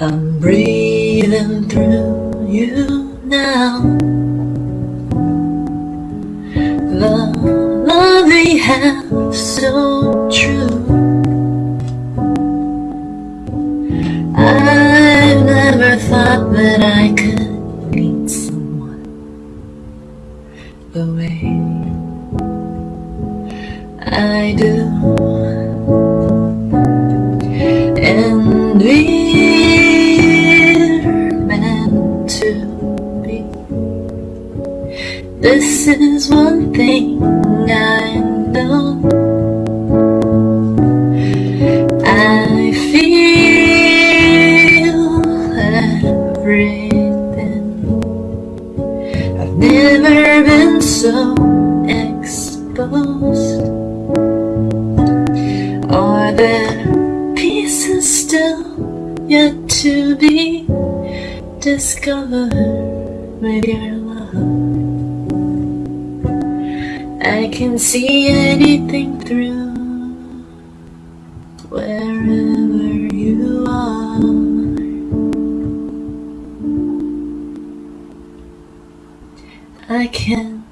I'm breathing through you now. The love we have so true. I've never thought that I could meet someone the way I do. This is one thing I know. I feel everything. I've never been so exposed. Are there pieces still yet to be discovered with your love? I can see anything through wherever you are. I can